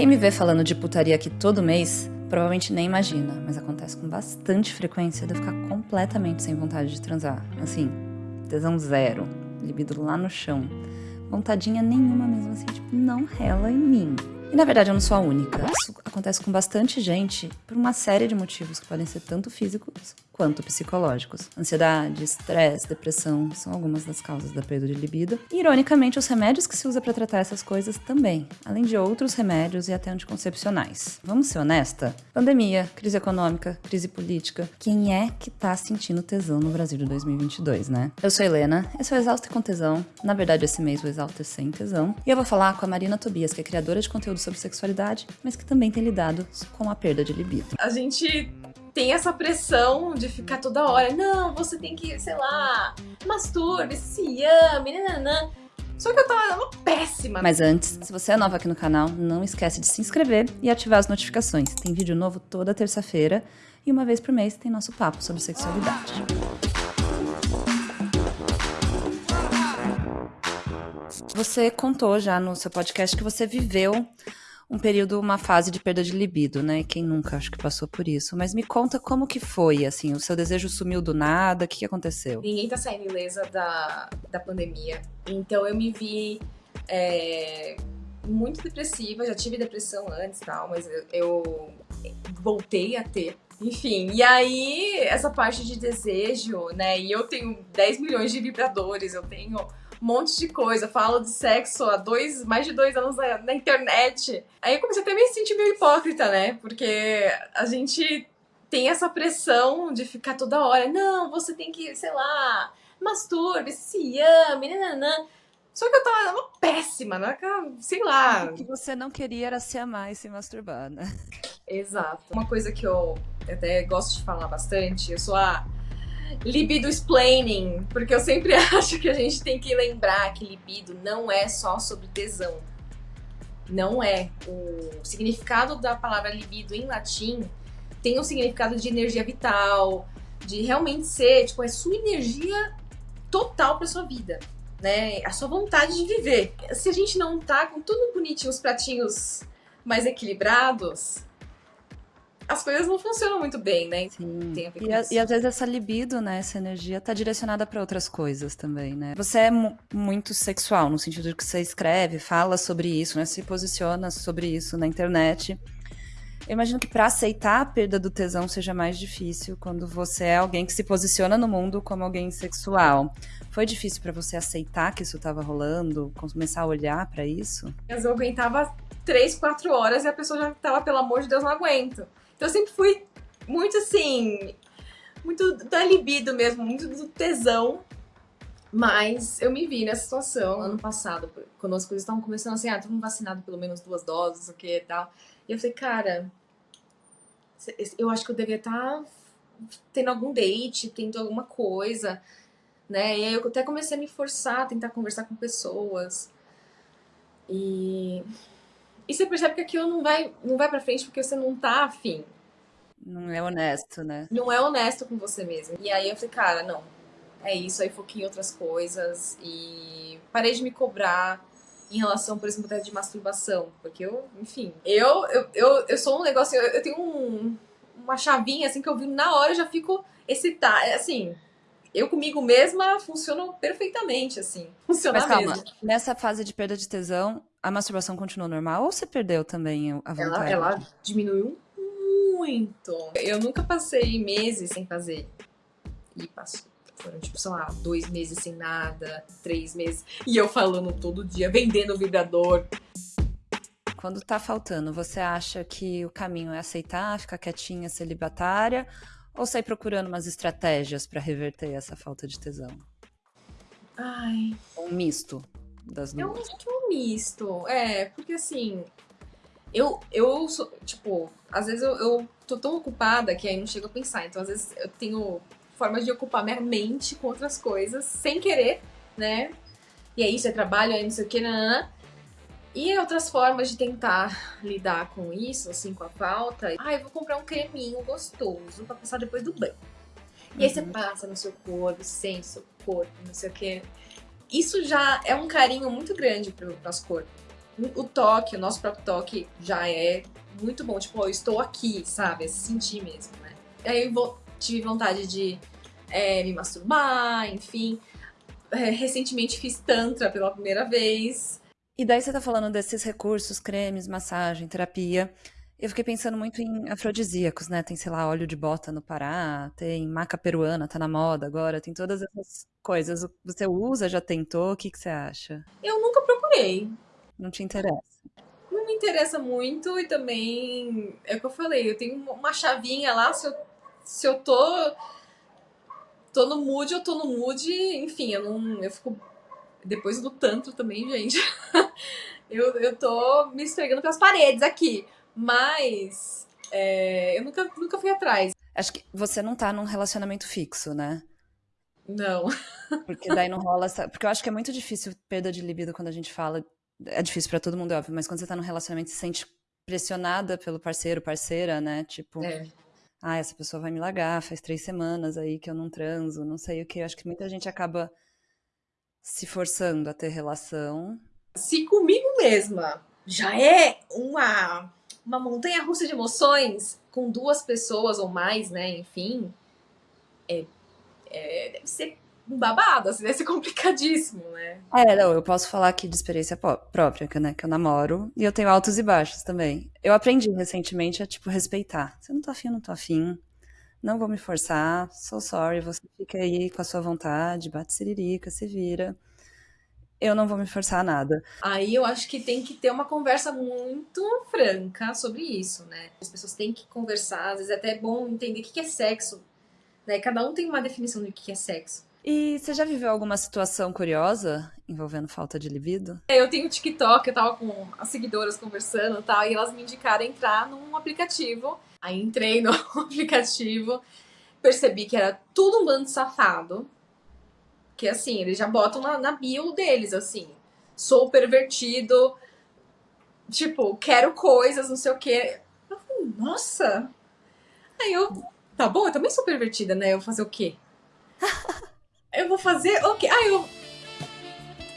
Quem me vê falando de putaria aqui todo mês, provavelmente nem imagina, mas acontece com bastante frequência de eu ficar completamente sem vontade de transar. Assim, tesão zero, libido lá no chão. Vontadinha nenhuma mesmo, assim, tipo, não rela em mim. E na verdade eu não sou a única. Isso acontece com bastante gente por uma série de motivos que podem ser tanto físicos quanto psicológicos. Ansiedade, estresse, depressão são algumas das causas da perda de libido. E, ironicamente, os remédios que se usa para tratar essas coisas também, além de outros remédios e até anticoncepcionais. Vamos ser honesta? Pandemia, crise econômica, crise política. Quem é que tá sentindo tesão no Brasil de 2022, né? Eu sou Helena, esse é o Exausto com Tesão. Na verdade, esse mês o Exausto é sem tesão. E eu vou falar com a Marina Tobias, que é criadora de conteúdo sobre sexualidade, mas que também tem lidado com a perda de libido. A gente tem essa pressão de ficar toda hora, não, você tem que, sei lá, masturbe, se ame, nananã. Só que eu tava péssima. Mas antes, se você é nova aqui no canal, não esquece de se inscrever e ativar as notificações. Tem vídeo novo toda terça-feira e uma vez por mês tem nosso papo sobre sexualidade. Você contou já no seu podcast que você viveu um período, uma fase de perda de libido, né? Quem nunca acho que passou por isso. Mas me conta como que foi, assim, o seu desejo sumiu do nada, o que, que aconteceu? Ninguém tá saindo ilesa da, da pandemia. Então eu me vi é, muito depressiva, já tive depressão antes e tal, mas eu, eu voltei a ter enfim, e aí essa parte de desejo, né? E eu tenho 10 milhões de vibradores, eu tenho um monte de coisa, falo de sexo há dois, mais de dois anos na, na internet. Aí eu comecei até a me sentir meio hipócrita, né? Porque a gente tem essa pressão de ficar toda hora, não, você tem que, sei lá, masturbe, se ame, nananã. Só que eu tava péssima, né? sei lá. O que você não queria era se amar e se masturbar, né? Exato. Uma coisa que eu até gosto de falar bastante, eu sou a libido explaining, porque eu sempre acho que a gente tem que lembrar que libido não é só sobre tesão. Não é. O significado da palavra libido em latim tem um significado de energia vital, de realmente ser, tipo, é sua energia total para sua vida, né? A sua vontade de viver. Se a gente não tá com tudo bonitinho, os pratinhos mais equilibrados, as coisas não funcionam muito bem, né? Sim. Tem a e, isso. e às vezes essa libido, né, essa energia tá direcionada para outras coisas também, né? Você é muito sexual no sentido de que você escreve, fala sobre isso, né, se posiciona sobre isso na internet. Eu imagino que para aceitar a perda do tesão seja mais difícil quando você é alguém que se posiciona no mundo como alguém sexual. Foi difícil para você aceitar que isso estava rolando, começar a olhar para isso? Eu aguentava três, quatro horas e a pessoa já tava, pelo amor de Deus, não aguento. Então eu sempre fui muito assim, muito da libido mesmo, muito do tesão. Mas eu me vi nessa situação ano passado, quando as coisas estavam começando assim, ah, todo mundo vacinado pelo menos duas doses, o que e tal. E eu falei, cara, eu acho que eu devia estar tá tendo algum date, tendo alguma coisa, né? E aí eu até comecei a me forçar tentar conversar com pessoas. E e você percebe que aquilo não vai, não vai pra frente porque você não tá afim. Não é honesto, né? Não é honesto com você mesmo. E aí eu falei, cara, não. É isso, aí foquei em outras coisas e parei de me cobrar em relação, por exemplo, até de masturbação. Porque eu, enfim, eu, eu, eu, eu sou um negócio, eu, eu tenho um, uma chavinha assim que eu vi na hora eu já fico excitada. Assim, eu comigo mesma funciono perfeitamente, assim. Funciona Mas calma, mesmo. nessa fase de perda de tesão, a masturbação continuou normal ou você perdeu também a vontade? Ela, ela diminuiu muito. Eu nunca passei meses sem fazer. E passou. Foram, tipo, sei lá, dois meses sem nada, três meses. E eu falando todo dia, vendendo o vibrador. Quando tá faltando, você acha que o caminho é aceitar, ficar quietinha, celibatária? Ou sair procurando umas estratégias para reverter essa falta de tesão? Ai. Um misto das duas. Eu acho que misto. É, porque assim. Eu, eu sou, tipo, às vezes eu, eu tô tão ocupada que aí não chego a pensar. Então, às vezes eu tenho formas de ocupar minha mente com outras coisas, sem querer, né? E é isso, é trabalho, é não sei o que, nanana. E outras formas de tentar lidar com isso, assim, com a falta. Ah, eu vou comprar um creminho gostoso pra passar depois do banho. E uhum. aí você uhum. passa no seu corpo, sente seu corpo, não sei o que. Isso já é um carinho muito grande pro nosso corpo, o toque, o nosso próprio toque já é muito bom. Tipo, eu estou aqui, sabe? É sentir mesmo, né? Aí eu tive vontade de é, me masturbar, enfim. É, recentemente fiz Tantra pela primeira vez. E daí você tá falando desses recursos, cremes, massagem, terapia. Eu fiquei pensando muito em afrodisíacos, né? Tem, sei lá, óleo de bota no Pará, tem maca peruana, tá na moda agora, tem todas essas coisas. Você usa, já tentou? O que, que você acha? Eu nunca procurei. Não te interessa? Não me interessa muito e também, é o que eu falei, eu tenho uma chavinha lá, se eu, se eu tô, tô no mood, eu tô no mood, enfim, eu não, eu fico, depois do tanto também, gente, eu, eu tô me esfregando pelas paredes aqui. Mas é, eu nunca, nunca fui atrás. Acho que você não tá num relacionamento fixo, né? Não. Porque daí não rola essa. Porque eu acho que é muito difícil perda de libido quando a gente fala. É difícil para todo mundo, é óbvio, mas quando você tá num relacionamento se sente pressionada pelo parceiro, parceira, né? Tipo, é. ah, essa pessoa vai me largar, faz três semanas aí que eu não transo, não sei o que. Eu acho que muita gente acaba se forçando a ter relação. Se comigo mesma já é uma uma montanha russa de emoções com duas pessoas ou mais, né? Enfim, é, é, deve ser um babado, assim, deve ser complicadíssimo, né? É, não, eu posso falar aqui de experiência própria, que, né, que eu namoro, e eu tenho altos e baixos também. Eu aprendi recentemente a, tipo, respeitar. Eu não tô afim, eu não tô afim. Não vou me forçar, so sorry, você fica aí com a sua vontade, bate siririca, se vira eu não vou me forçar a nada. Aí eu acho que tem que ter uma conversa muito franca sobre isso, né? As pessoas têm que conversar, às vezes é até bom entender o que é sexo. Né? Cada um tem uma definição do que é sexo. E você já viveu alguma situação curiosa envolvendo falta de libido? Eu tenho TikTok, eu tava com as seguidoras conversando e tal, e elas me indicaram entrar num aplicativo. Aí entrei no aplicativo, percebi que era tudo um bando safado que assim, eles já botam na, na bio deles, assim. Sou pervertido, tipo, quero coisas, não sei o quê. Eu falei, nossa! Aí eu, tá bom, eu também sou pervertida, né? Eu vou fazer o quê? eu vou fazer o quê? Aí eu.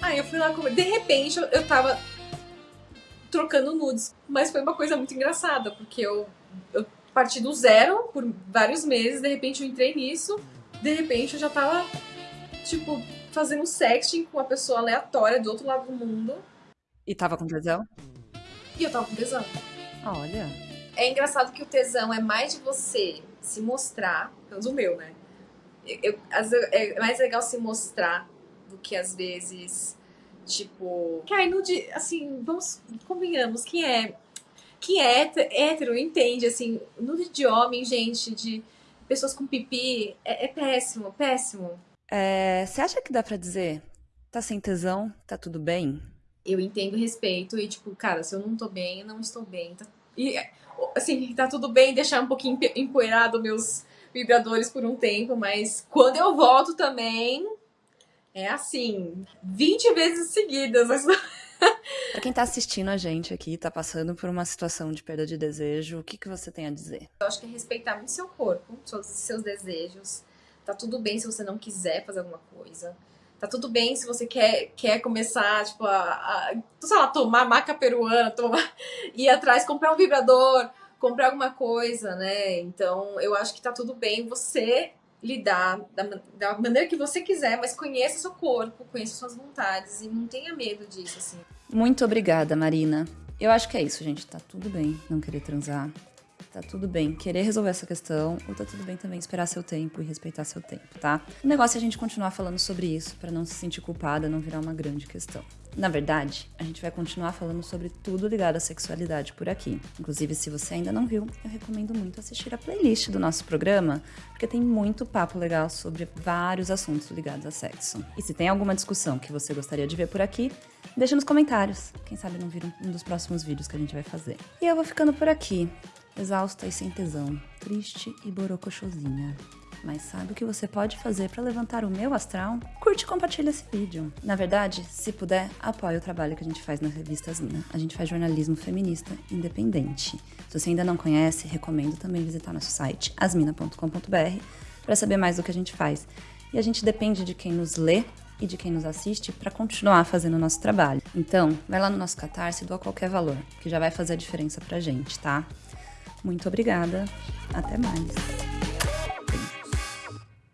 Aí eu fui lá comer. De repente eu, eu tava trocando nudes. Mas foi uma coisa muito engraçada, porque eu, eu parti do zero por vários meses, de repente eu entrei nisso, de repente eu já tava tipo, fazendo sexting com uma pessoa aleatória do outro lado do mundo. E tava com tesão? E eu tava com tesão. Olha. É engraçado que o tesão é mais de você se mostrar, pelo menos o meu, né? Eu, é mais legal se mostrar do que às vezes, tipo. Aí no dia, assim, vamos, convenhamos, quem é. Quem é hétero entende, assim, nude de homem, gente, de pessoas com pipi, é, é péssimo, péssimo. É, você acha que dá pra dizer, tá sem tesão, tá tudo bem? Eu entendo respeito e, tipo, cara, se eu não tô bem, eu não estou bem. Tá... E, assim, tá tudo bem deixar um pouquinho empoeirado meus vibradores por um tempo, mas quando eu volto também, é assim, 20 vezes seguidas. pra quem tá assistindo a gente aqui, tá passando por uma situação de perda de desejo, o que, que você tem a dizer? Eu acho que é respeitar muito seu corpo, seus, seus desejos, Tá tudo bem se você não quiser fazer alguma coisa. Tá tudo bem se você quer, quer começar, tipo, a, a sei lá, tomar maca peruana, tomar, ir atrás, comprar um vibrador, comprar alguma coisa, né? Então, eu acho que tá tudo bem você lidar da, da maneira que você quiser, mas conheça seu corpo, conheça suas vontades e não tenha medo disso, assim. Muito obrigada, Marina. Eu acho que é isso, gente. Tá tudo bem não querer transar. Tá tudo bem querer resolver essa questão, ou tá tudo bem também esperar seu tempo e respeitar seu tempo, tá? O negócio é a gente continuar falando sobre isso para não se sentir culpada, não virar uma grande questão. Na verdade, a gente vai continuar falando sobre tudo ligado à sexualidade por aqui. Inclusive, se você ainda não viu, eu recomendo muito assistir a playlist do nosso programa, porque tem muito papo legal sobre vários assuntos ligados a sexo. E se tem alguma discussão que você gostaria de ver por aqui, deixa nos comentários. Quem sabe não vira um dos próximos vídeos que a gente vai fazer. E eu vou ficando por aqui exausta e sem tesão, triste e borocochosinha. Mas sabe o que você pode fazer para levantar o meu astral? Curte e compartilha esse vídeo. Na verdade, se puder, apoie o trabalho que a gente faz na revista Asmina. A gente faz jornalismo feminista independente. Se você ainda não conhece, recomendo também visitar nosso site asmina.com.br para saber mais do que a gente faz. E a gente depende de quem nos lê e de quem nos assiste para continuar fazendo o nosso trabalho. Então, vai lá no nosso Catarse e doa qualquer valor, que já vai fazer a diferença pra gente, tá? Muito obrigada. Até mais.